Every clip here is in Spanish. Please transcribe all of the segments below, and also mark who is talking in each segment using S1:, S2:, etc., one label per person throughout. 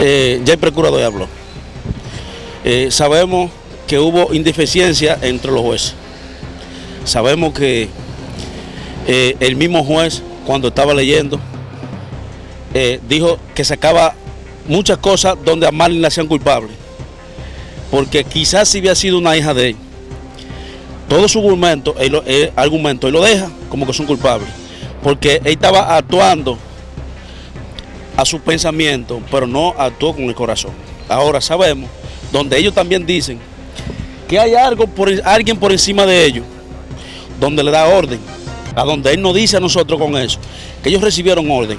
S1: Eh, ya el procurador habló. Eh, sabemos que hubo indeficiencia entre los jueces. Sabemos que eh, el mismo juez, cuando estaba leyendo, dijo que sacaba muchas cosas donde a Marlene la hacían culpable. Porque quizás si hubiera sido una hija de él, todo su argumento, él- argumento, él lo deja como que son culpables. Porque él estaba actuando a su pensamiento, pero no actuó con el corazón. Ahora sabemos, donde ellos también dicen que hay algo por, alguien por encima de ellos, donde le da orden, a donde él nos dice a nosotros con eso, que ellos recibieron orden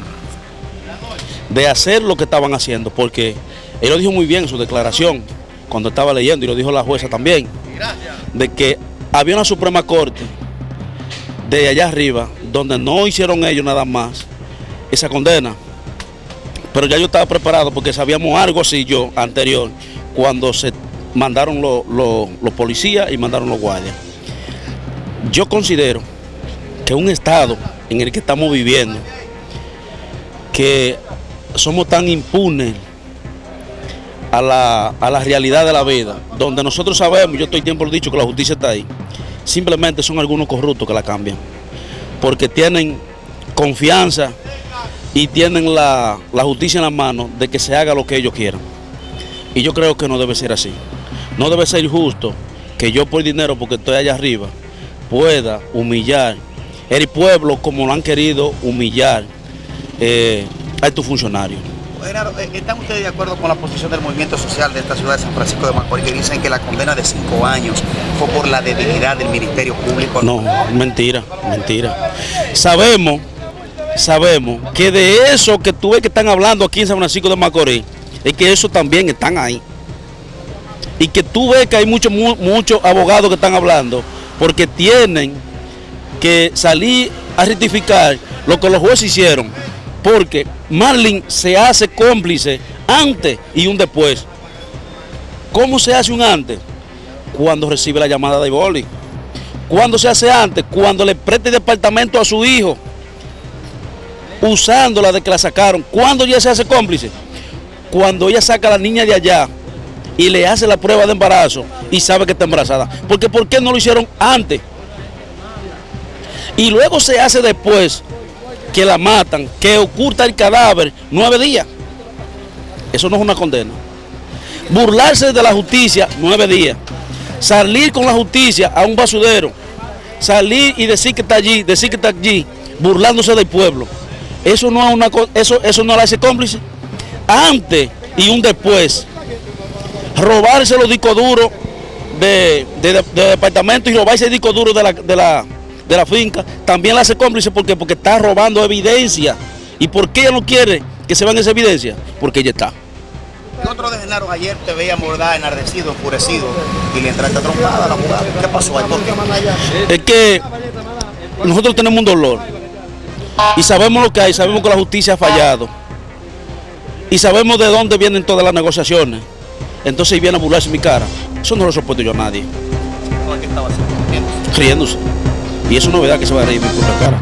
S1: de hacer lo que estaban haciendo, porque él lo dijo muy bien en su declaración, cuando estaba leyendo, y lo dijo la jueza también, de que había una Suprema Corte de allá arriba, donde no hicieron ellos nada más esa condena, pero ya yo estaba preparado porque sabíamos algo así yo anterior, cuando se mandaron los, los policías y mandaron los guardias. Yo considero que un estado en el que estamos viviendo, que somos tan impunes a la, a realidad de la vida, donde nosotros sabemos, yo estoy tiempo dicho que la justicia está ahí, simplemente son algunos corruptos que la cambian, porque tienen confianza y tienen la, la justicia en la mano de que se haga lo que ellos quieran. Y yo creo que no debe ser así. No debe ser justo que yo por dinero, porque estoy allá arriba, pueda humillar el pueblo como lo han querido humillar eh, a estos funcionarios.
S2: Genaro, eh, ¿están ustedes de acuerdo con la posición del movimiento social de esta ciudad de San Francisco de Macorís que dicen que la condena de cinco años fue por la debilidad del Ministerio Público?
S1: No, mentira, mentira. Sabemos, sabemos que de eso que tú ves que están hablando aquí en San Francisco de Macorís, es que eso también están ahí. Y que tú ves que hay muchos mu- muchos abogados que están hablando, porque tienen que salir a rectificar lo que los jueces hicieron. Porque Marlin se hace cómplice antes y un después. ¿Cómo se hace un antes? Cuando recibe la llamada de boli. ¿Cuándo se hace antes? Cuando le presta el departamento a su hijo, usándola de que la sacaron. ¿Cuándo ya se hace cómplice? Cuando ella saca a la niña de allá y le hace la prueba de embarazo y sabe que está embarazada. Porque ¿por qué no lo hicieron antes? Y luego se hace después que la matan, que oculta el cadáver nueve días. Eso no es una condena. Burlarse de la justicia nueve días. Salir con la justicia a un basurero. Salir y decir que está allí, decir que está allí, burlándose del pueblo. Eso no es una eso, eso no la hace cómplice. Antes y un después. Robarse los discos duros de, de, de- de departamento y robarse el disco duro de la, de la, de la finca, también la hace cómplice porque, porque está robando evidencia. ¿Y por qué ella no quiere que se vean esa evidencia? Porque ella está.
S2: El otro de Genaro ayer te veía mordada, enardecido, enfurecido y le entraste trompada a la abogada. ¿Qué pasó ahí? ¿Por qué?
S1: Es que nosotros tenemos un dolor y sabemos lo que hay, sabemos que la justicia ha fallado y sabemos de dónde vienen todas las negociaciones. Entonces viene a burlarse mi cara. Eso no lo soporto yo a nadie,
S2: ¿Qué estaba haciendo?
S1: riéndose. Y eso no es verdad que se va a reír mi propia cara.